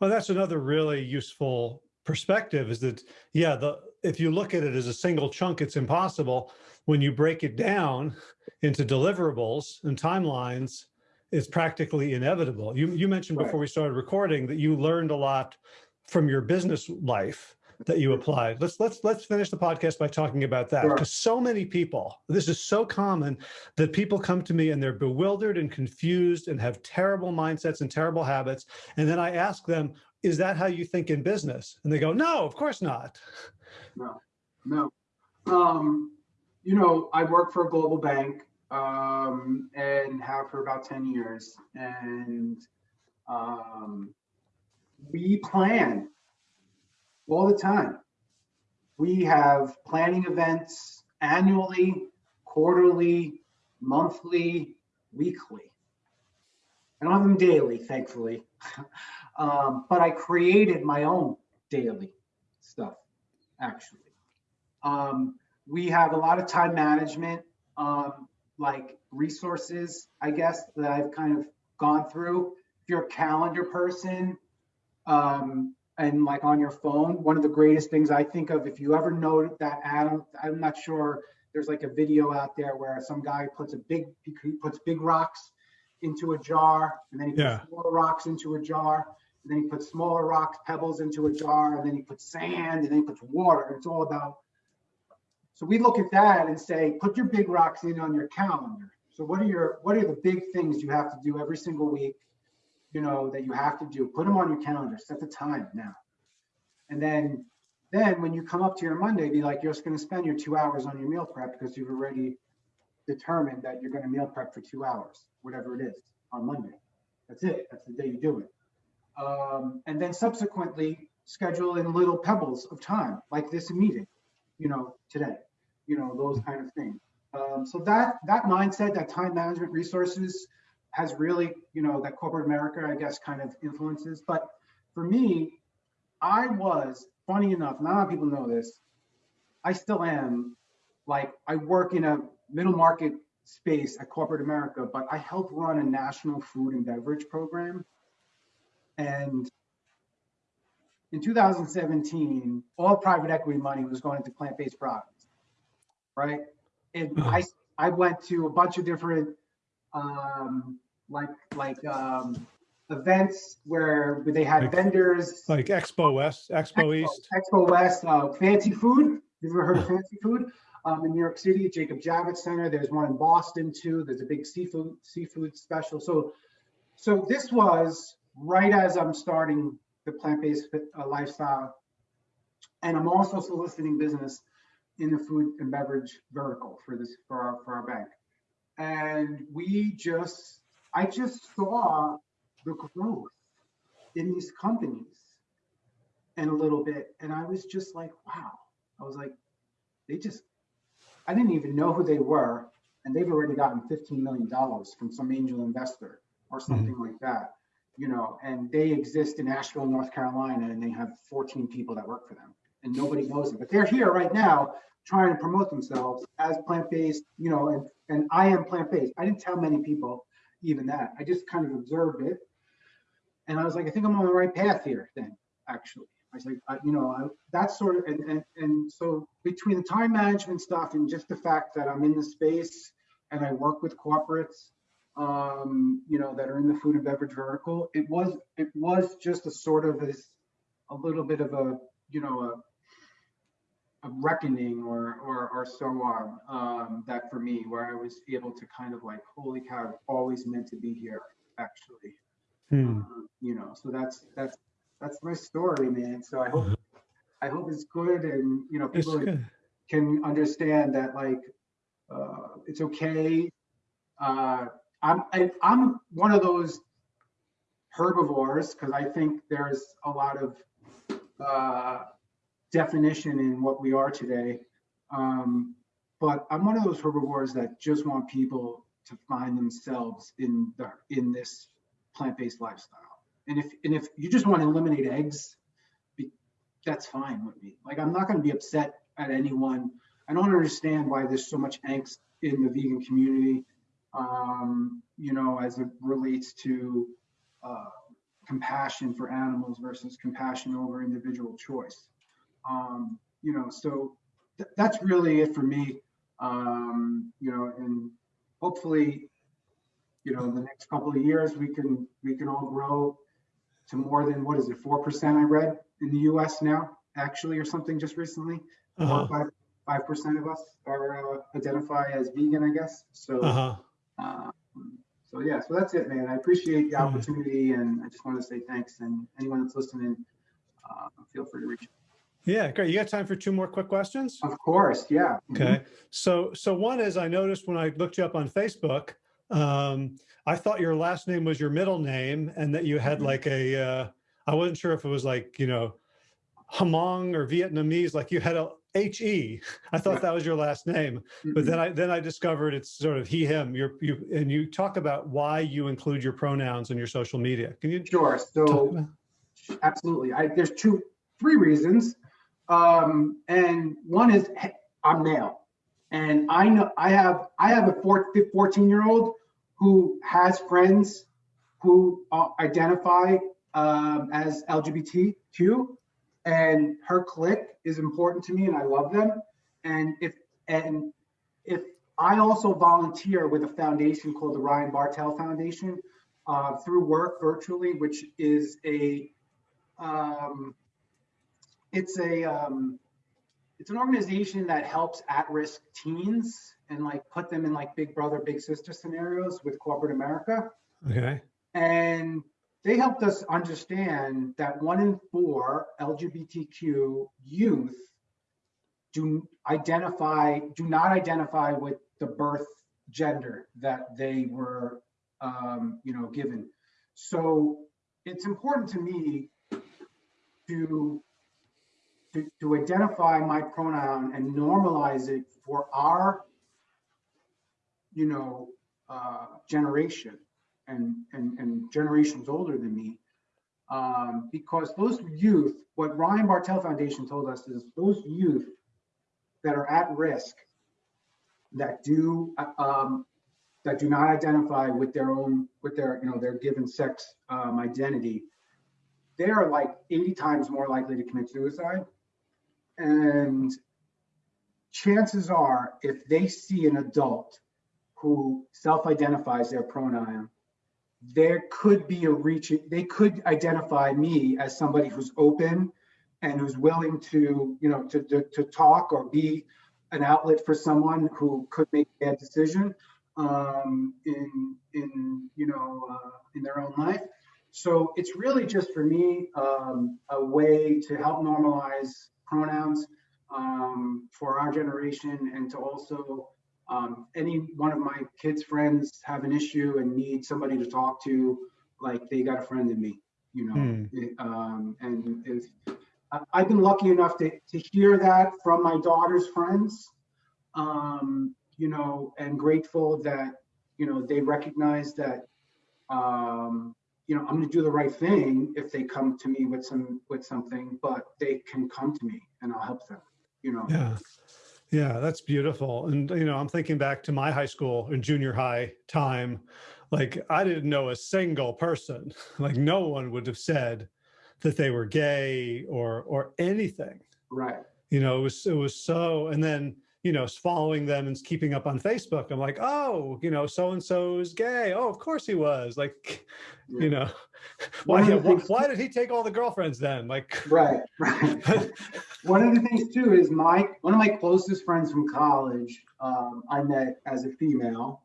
Well, that's another really useful perspective is that, yeah, the if you look at it as a single chunk, it's impossible. When you break it down into deliverables and timelines, it's practically inevitable. You, you mentioned Right. before we started recording that you learned a lot from your business life that you applied. Let's let's let's finish the podcast by talking about that Sure. because so many people, this is so common that people come to me and they're bewildered and confused and have terrible mindsets and terrible habits. And then I ask them, is that how you think in business? And they go, no, of course not. No, no. Um, you know, I work for a global bank um, and have for about 10 years. And um, we plan all the time. We have planning events annually, quarterly, monthly, weekly. I don't have them daily, thankfully. um, but I created my own daily stuff actually. Um, we have a lot of time management, um, like resources, I guess, that I've kind of gone through. If you're a calendar person, um, and like on your phone, one of the greatest things I think of, if you ever know that Adam, I'm not sure, there's like a video out there where some guy puts a big, he puts big rocks into a jar, and then he puts Yeah. smaller rocks into a jar, and then he puts smaller rocks, pebbles into a jar, and then he puts sand, and then he puts water. It's all about. So we look at that and say, put your big rocks in on your calendar. So what are your what are the big things you have to do every single week? You know that you have to do. Put them on your calendar. Set the time now, and then then when you come up to your Monday, be like, you're just going to spend your two hours on your meal prep because you've already determined that you're going to meal prep for two hours, whatever it is, on Monday. That's it. That's the day you do it um, and then subsequently schedule in little pebbles of time like this meeting you know today you know those kind of things. Um, so that that mindset that time management resources has really you know that corporate america i guess kind of influences. But for me i was funny enough not a lot of people know this i still am like i work in a middle market space at corporate america but i help run a national food and beverage program and in 2017, all private equity money was going into plant-based products, right? And I, I went to a bunch of different, um, like, like, um, events where they had Like- vendors. Like Expo West, Expo East. Expo West, uh, Fancy Food. You've ever heard of Fancy Food? Um, in New York City, Jacob Javits Center. There's one in Boston too. There's a big seafood seafood special. So, so this was right as I'm starting the plant-based fit- uh, lifestyle, and I'm also soliciting business in the food and beverage vertical for this for our for our bank. And we just, I just saw the growth in these companies and a little bit. And I was just like, wow. I was like, they just, I didn't even know who they were. And they've already gotten $15 million from some angel investor or something like that, you know, and they exist in Asheville, North Carolina, and they have 14 people that work for them and nobody knows them. But they're here right now trying to promote themselves as plant-based, you know, and, and I am plant-based. I didn't tell many people even that. I just kind of observed it. And I was like, I think I'm on the right path here then, actually. I was like, I, you know, I, that's sort of, and, and, and so between the time management stuff and just the fact that I'm in the space and I work with corporates, um, you know, that are in the food and beverage vertical, it was, it was just a sort of this, a little bit of a, you know, a, a reckoning or, or, or so on, um, that for me, where I was able to kind of like, holy cow, I've always meant to be here, actually. Hmm. Um, you know so that's that's that's my story man so i hope i hope it's good and you know people can understand that like uh it's okay uh i'm I, i'm one of those herbivores because i think there's a lot of uh definition in what we are today um but I'm one of those herbivores that just want people to find themselves in the in this plant-based lifestyle. And if and if you just want to eliminate eggs, be, that's fine with me. Like I'm not going to be upset at anyone. I don't understand why there's so much angst in the vegan community. Um, you know, as it relates to uh, compassion for animals versus compassion over individual choice. Um, you know, so th that's really it for me. Um, you know, and hopefully, you know, in the next couple of years, we can we can all grow to more than what is it, four percent? I read in the U.S. now, actually, or something just recently. Uh-huh. Five five percent of us are uh, identify as vegan, I guess. So. Uh-huh. Um, so yeah, so that's it, man. I appreciate the Mhm. opportunity, and I just want to say thanks. And anyone that's listening, uh, feel free to reach. Yeah, great. You got time for two more quick questions? Of course, yeah. Okay. So, so one is I noticed when I looked you up on Facebook, um, I thought your last name was your middle name and that you had Mhm. like a, uh, I wasn't sure if it was like, you know, Hmong or Vietnamese, like you had a H-E. I thought Yeah. that was your last name, but Mhm. then I, then I discovered it's sort of he, him, you're, you, and you talk about why you include your pronouns in your social media. Can you Sure. So absolutely, I, there's two, three reasons, um, and one is hey, I'm male, and I know I have I have a four, 14 year old who has friends who uh, identify um, as LGBTQ, and her clique is important to me, and I love them. And if and if I also volunteer with a foundation called the Ryan Bartel Foundation uh, through work virtually, which is a um, it's a um, it's an organization that helps at-risk teens and like put them in like big brother big sister scenarios with corporate america Okay. and they helped us understand that one in four lgbtq youth do identify do not identify with the birth gender that they were um, you know given. So it's important to me to to, to identify my pronoun and normalize it for our you know uh, generation and, and and generations older than me um, because those youth what ryan Bartel foundation told us is those youth that are at risk that do um, that do not identify with their own with their you know their given sex um, identity they are like 80 times more likely to commit suicide. And chances are if they see an adult who self-identifies their pronoun there could be a reach they could identify me as somebody who's open and who's willing to you know to, to, to talk or be an outlet for someone who could make a bad decision um, in in you know uh, in their own life. So it's really just for me um, a way to help normalize pronouns um, for our generation and to also um, any one of my kids' friends have an issue and need somebody to talk to, like they got a friend in me, you know. Hmm. It, um, and if, I- I've been lucky enough to, to hear that from my daughter's friends, um, you know, and grateful that, you know, they recognize that, um, you know, I'm going to do the right thing if they come to me with some with something, but they can come to me and I'll help them, you know. Yeah. Yeah, that's beautiful. And, you know, I'm thinking back to my high school and junior high time. Like, I didn't know a single person, like, no one would have said that they were gay or, or anything. Right. You know, it was, it was so, and then, you know, following them and keeping up on Facebook, I'm like, oh, you know, so and so is gay. Oh, of course he was. Like, you know, why, why, why did he take all the girlfriends then? Like, Right, right. one of the things too is my one of my closest friends from college um, I met as a female,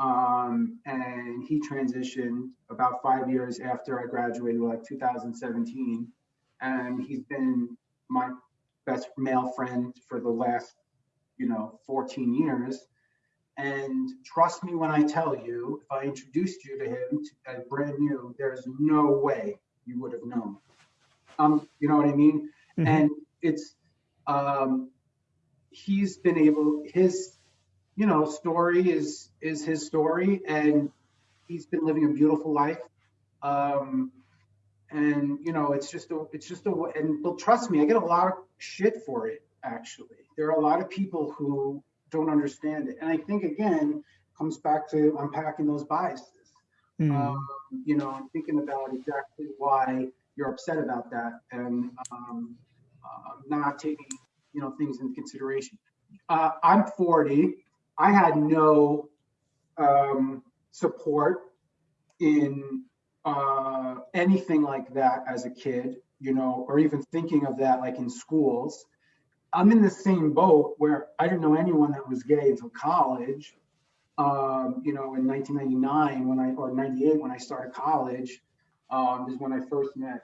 um, and he transitioned about five years after I graduated, like 2017, and he's been my best male friend for the last, you know, 14 years. And trust me when I tell you, if I introduced you to him as brand new, there's no way you would have known. Um, you know what I mean? Mhm. and it's um he's been able his you know, story is, is his story and he's been living a beautiful life. Um, and you know, it's just a, it's just a, and well, trust me, I get a lot of shit for it, actually. There are a lot of people who don't understand it. And I think again, comes back to unpacking those biases. Hmm. Um, you know, and thinking about exactly why you're upset about that and um, uh, not taking, you know, things into consideration. Uh, I'm 40. I had no um, support in uh, anything like that as a kid, you know, or even thinking of that like in schools. I'm in the same boat where I didn't know anyone that was gay until college. Um, you know, in 1999 when I or 98 when I started college, um, is when I first met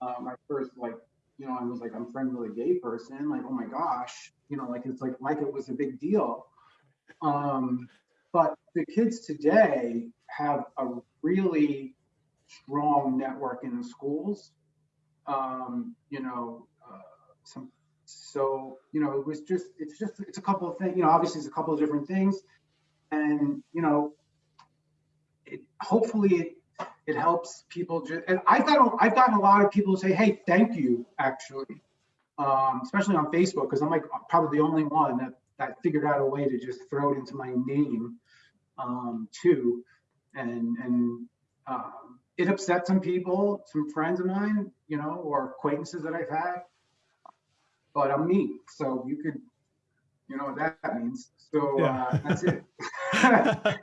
uh, my first like, you know, I was like, I'm friends with a gay person. Like, oh my gosh, you know, like it's like like it was a big deal. Um, but the kids today have a really strong network in the schools. Um, you know, uh, some so you know it was just it's just it's a couple of things. You know, obviously it's a couple of different things, and you know, it hopefully it it helps people just. And I've got I've gotten a lot of people say, hey, thank you, actually, um, especially on Facebook because I'm like probably the only one that that figured out a way to just throw it into my name um, too, and and um, it upset some people, some friends of mine, you know, or acquaintances that I've had. But I'm me, so you could, you know what that means. So Yeah. uh, that's it.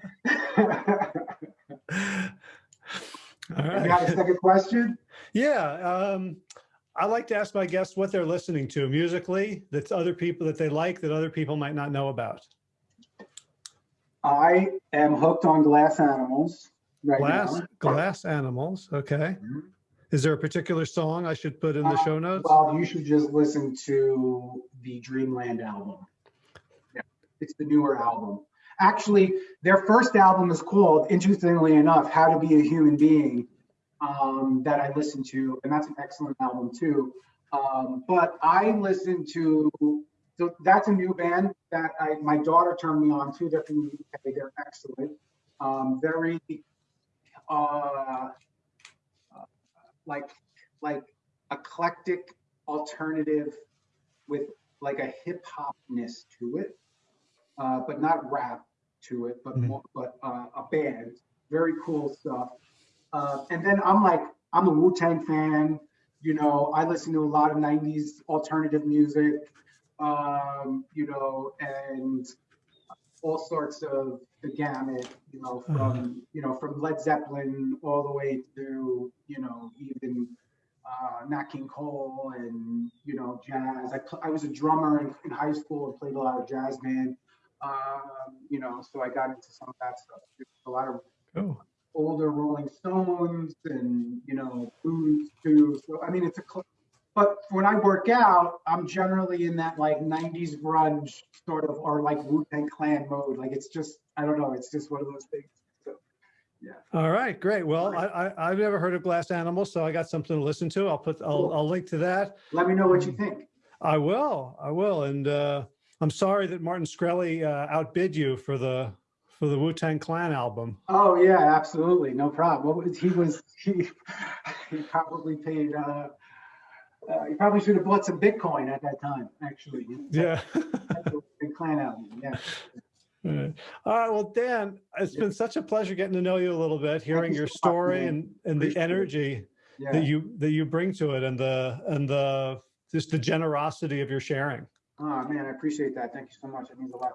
All you got a second question? Yeah. Um, I like to ask my guests what they're listening to musically, that's other people that they like that other people might not know about. I am hooked on glass animals right Glass, now. glass animals. Okay. Mhm. Is there a particular song I should put in the show notes? Well, you should just listen to the Dreamland album. Yeah, it's the newer album. Actually, their first album is called, interestingly enough, How to Be a Human Being, um, that I listened to, and that's an excellent album too. Um, but I listened to, so that's a new band that I, my daughter turned me on to. They're from the UK. They're excellent. Um, very, uh, like, like eclectic alternative with like a hip hopness to it, uh, but not rap to it, but Mhm. more, but uh, a band. Very cool stuff. Uh, and then I'm like, I'm a Wu Tang fan. You know, I listen to a lot of '90s alternative music. Um, you know, and all sorts of the gamut. You know, from you know from Led Zeppelin all the way to you know even uh, Nat King Cole and you know jazz. I, pl- I was a drummer in, in high school and played a lot of jazz band. Um, you know, so I got into some of that stuff. A lot of Oh, older Rolling Stones and you know blues too. So I mean, it's a. But when I work out, I'm generally in that like '90s grunge sort of or like Wu Tang Clan mode. Like it's just I don't know. It's just one of those things. So yeah. all right, great. Well, I, I, I've never heard of Glass Animals, so I got something to listen to. I'll put, I'll, Cool. I'll link to that. let me know what you think. I will, I will. And uh, I'm sorry that Martin Shkreli uh, outbid you for the, for the Wu-Tang Clan album. Oh yeah, absolutely, no problem. What was he was he? He probably paid. Uh, uh, he probably should have bought some Bitcoin at that time. Actually, Yeah. Big clan album. Yeah. All right. All right. Well, Dan, it's been such a pleasure getting to know you a little bit, hearing you your so story and, and the Appreciate energy Yeah. that you, that you bring to it and the, and the, just the generosity of your sharing. Oh man, I appreciate that. Thank you so much. It means a lot.